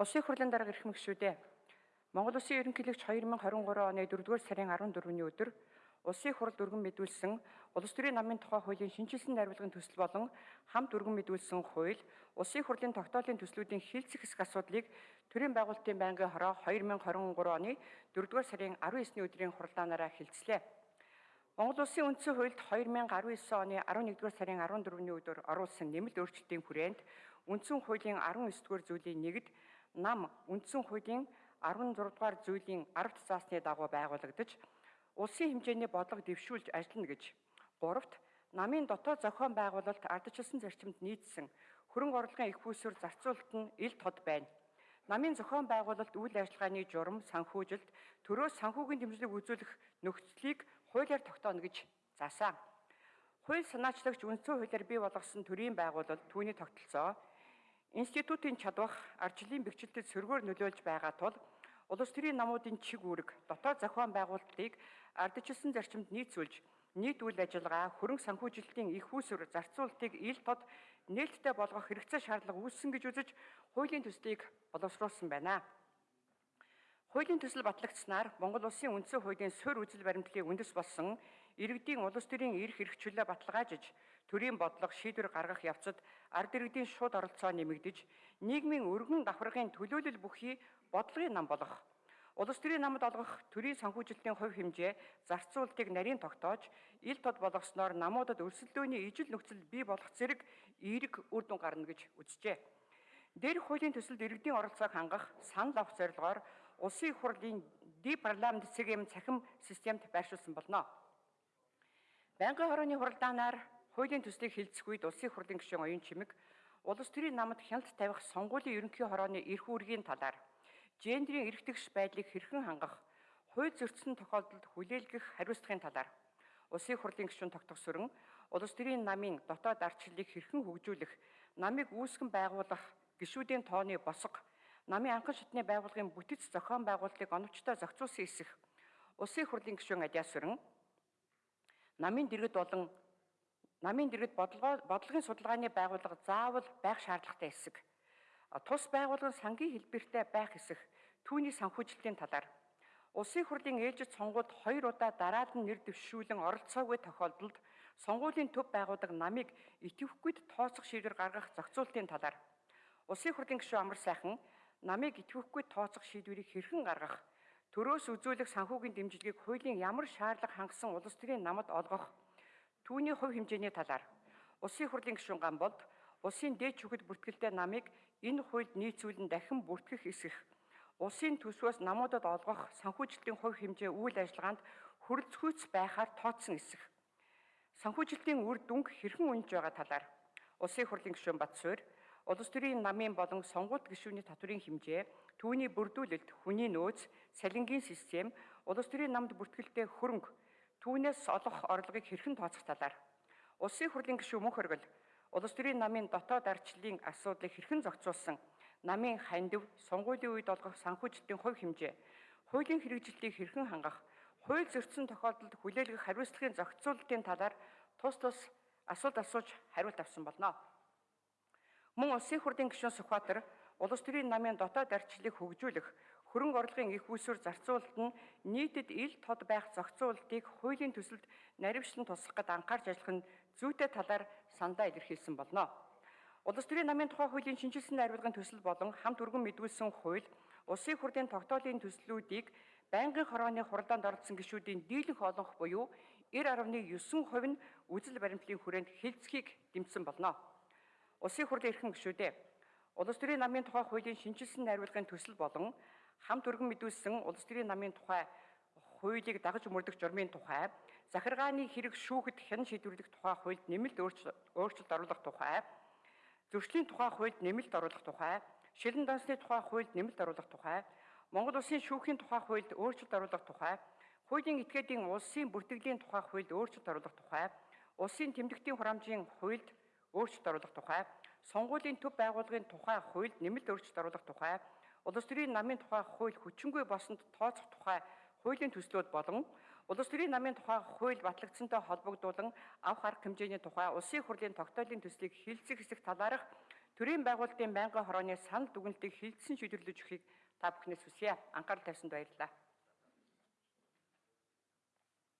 Улсын хурлын дарга эрхэм гишүүдээ Монгол Улсын ерөнхийлөгч 2023 оны 4-р сарын 14-ний өдөр Улсын хурал дүргэн мэдүүлсэн Улс төрийн намын тухай хуулийн шинжилсэн найруулгын төсөл болон хамт дүргэн мэдүүлсэн хууль Улсын хурлын тогтоолын төслүүдийн хилцэх хэсэг асуудлыг төрийн байгуулалтын байнгын хороо 2023 оны 4-р сарын 19-ний өдрийн хуралдаанаараа хилцлээ. Монгол Улсын үндсэн хуульд 2019 оны 11-р сарын 14-ний өдөр оруулсан нэмэлт өөрчлөлтийн хүрээнд үндсэн хуулийн 19-р зүйлийн нэгд нам үндсэн хуулийн 16 дугаар зүйлийн 10 заасны дагуу байгуулагдаж улсын хэмжээний бодлого дэвшүүлж ажиллана гэж. Гуравт намын дотоод зохион байгуулалт ардчилсан зарчимд нийцсэн хөрөнгө орлогын их хүйсээр зарцуулалт нь ил тод байна. Намын зохион байгуулалт үйл ажиллагааны журам, санхүүжилт, төрөөс санхүүгийн дэмжлэг үзүүлэх нөхцөлийг хуулиар тогтооно гэж заасан. Хууль санаачлагч үндсэн хуулиар бий болгосон төрийн байгуулалт түүний тогтолцоо институтын чадвах арчлын бэхжилтэд сөргөөр нөлөөлж байгаа тул улс төрийн намуудын чиг үүрэг дотоод зохион байгуулалтыг ардчилсан зарчимд нийцүүлж нийт үйл ажиллагаа хөрөнгө санхүүжилтийн их үүсвэр зарцуулалтыг ил тод нээлттэй болгох хэрэгцээ шаардлага үүссэн гэж үзэж хуулийн төслийг боловсруулсан байна. Хуулийн төсөл батлагдсанаар Монгол Улсын үндсэн хуулийн суурь үзэл баримтлалын үндэс болсон иргэдийн улс төрийн эрх эрхчлөлөө баталгаажиж төрийн бодлого шийдвэр гаргах явцад ард иргэдийн шууд оролцоо нэмэгдэж нийгмийн өргөн давхаргын төлөөлөл бүхий бодлогын нам болох улс төрийн намд олгох төрийн санхүүжилтийн хувь хэмжээ зарцуултыг нарийн тогтоож ил тод болгосноор намуудад өрсөлдөөний ижил нөхцөл бий болох зэрэг эерэг үр дүн гарна гэж үзжээ. Дээрх хуулийн төсөлд иргэдийн оролцоог хангах санал авах зорилгоор улсын хурлын депарламент цэгэм цахим системд байршуулсан болно. Байнгын хорооны хуралдаанаар хуулийн төслийг хилцэх үед улсын хурлын гишүүн оюун чимэг улс төрийн намд хяналт тавих сонгуулийн ерөнхий хорооны эрх үүргийн талаар гендрийн тэгш байдлыг хэрхэн хангах, хууль зөрчсөн тохиолдолд хүлээлгэх хариуцлагын талаар Улсын хурлын гишүүн тогтгосөрөн улс төрийн намын дотоод ардчлалыг хэрхэн хөгжүүлэх, намыг үүсгэн байгуулах гишүүдийн тооны босго, намын анхан шатны байгууллагын бүтэц зохион байгуулалтыг оновчтой зохицуулсан эсэх Улсын хурлын гишүүн Адиасөрөн намын дэргэд болон намын дэргэд бодлогын судалгааны байгууллага заавал байх шаардлагатай хэсэг. Тус байгууллагын сангийн хэлбэртэй байх хэсэг түүний санхүүжилтийн талаар. Улсын хурлын ээлжид сонгуульд хоёр удаа дараад нь нэр дэвшүүлэн оролцоогүй тохиолдолд сонгуулийн төв байгууллага намыг итгэвхгүйд тооцох шийдвэр гаргах зохицуултын талаар. Улсын хурлын гишүүн Амар сайхан намыг итгэвхгүйд тооцох шийдвэрийг хэрхэн гаргах төрөөс үзүүлэх санхүүгийн дэмжлэгийг хуулийн ямар шаардлага хангасан улс төрийн намд олгох түүний хувь хэмжээний талаар. Улсын хурлын гишүүн Гамболд улсын дээд шүгэд бүртгэлтэй намыг энэ хуульд нийцүүлэн дахин бүртгэх эсэх. Улсын төсвөөс намуудад олгох санхүүжилтийн хувь хэмжээ үйл ажиллагаанд хөрөлцөхүйц байхаар тооцсон эсэх. Санхүүжилтийн үр дүнг хэрхэн үнж байгаа талаар. Улсын хурлын гишүүн Батсуур улс төрийн намын болон сонгуульд гишүүний татврын хэмжээ түүний бүрдүүлэлт хүний нөөц салингийн систем улс төрийн намд бүртгэлтэй хөрөнгө түүнээс олох орлогыг хэрхэн тооцох талаар? Улсын хурлын гишүүн мөнх хоргол улс төрийн намын дотоод ардчлалын асуудлыг хэрхэн зохицуулсан? Намын хандив сонгуулийн үед олгох санхүүжилтийн хувь хэмжээ? Хуулийн хэрэгжилтийг хэрхэн хангах? Хууль зөрчсөн тохиолдолд хүлээлгэх хариуцлагын зохицуулалтын талаар тус тус асуулт асууж хариулт авсан болно. Мөн улсын хурлын гишүүн Сүхбаатар улс төрийн намын дотоод ардчлалыг хөгжүүлэх хөрөнгө орлогын их үүсвэр зарцуулалт нь нийтэд ил тод байх зохицуулалтыг хуулийн төсөлд наривчлан тусгах гэд анхаарч ажиллах нь зүйтэй талаар сандаа илэрхийлсэн болно. Улс төрийн намын тухай хуулийн шинжилсэн найруулгын төсөл болон хамт өргөн мэдүүлсэн хууль улсын хурлын тогтоолын төслүүдийг байнгын хорооны хуралдаанд оролцсон гишүүдийн дийлэнх олонх буюу 90.9% нь үзэл баримтлалын хүрээнд хилцхийг дэмжсэн болно. Улсын хурлын эрхэм гишүүдээ улс төрийн намын тухай хуулийн шинжилсэн найруулгын төсөл болон хамт өргөн мэдүүлсэн улс төрийн намын тухай хуулийг дагаж мөрдөх журмын тухай захиргааны хэрэг шүүхэд хэн шийдвэрлэх тухай хуульд нэмэлт өөрчлөлт оруулах тухай, зөрчлийн тухай хуульд нэмэлт оруулах тухай, шилэн дансны тухай хуульд нэмэлт оруулах тухай, Монгол улсын шүүхийн тухай хуульд өөрчлөлт оруулах тухай, хуулийн этгээдийн улсын бүртгэлийн тухай хуульд өөрчлөлт оруулах тухай, улсын тэмдэгтийн хураамжийн хуульд өөрчлөлт оруулах тухай, сонгуулийн төв байгууллагын тухай хуульд нэмэлт өөрчлөлт оруулах тухай, улс төрийн намын тухай хууль хүчингүй болсонд тооцох тухай хуулийн төслүүд болон Улс төрийн намын тухай хууль батлагдсантай холбогдуулан авах арга хэмжээний тухай улсын хурлын тогтоолын төслийг хилцэх хэсэг талаарх төрийн байгуулалтын байнгын хорооны санал дүгнэлтийг хилцэн шийдвэрлэж өгөхийг та бүхнээс хүсье. Анхаарал тавьсанд баярлалаа.